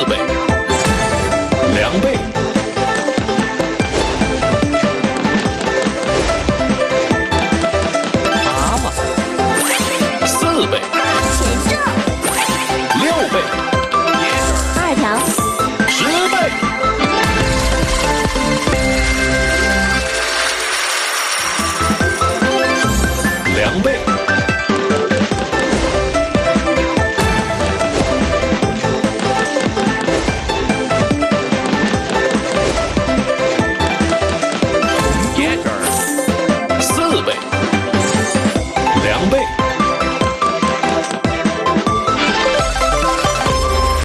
四倍，两倍，蛤蟆，四倍，六倍，二条，十倍，两倍。四倍。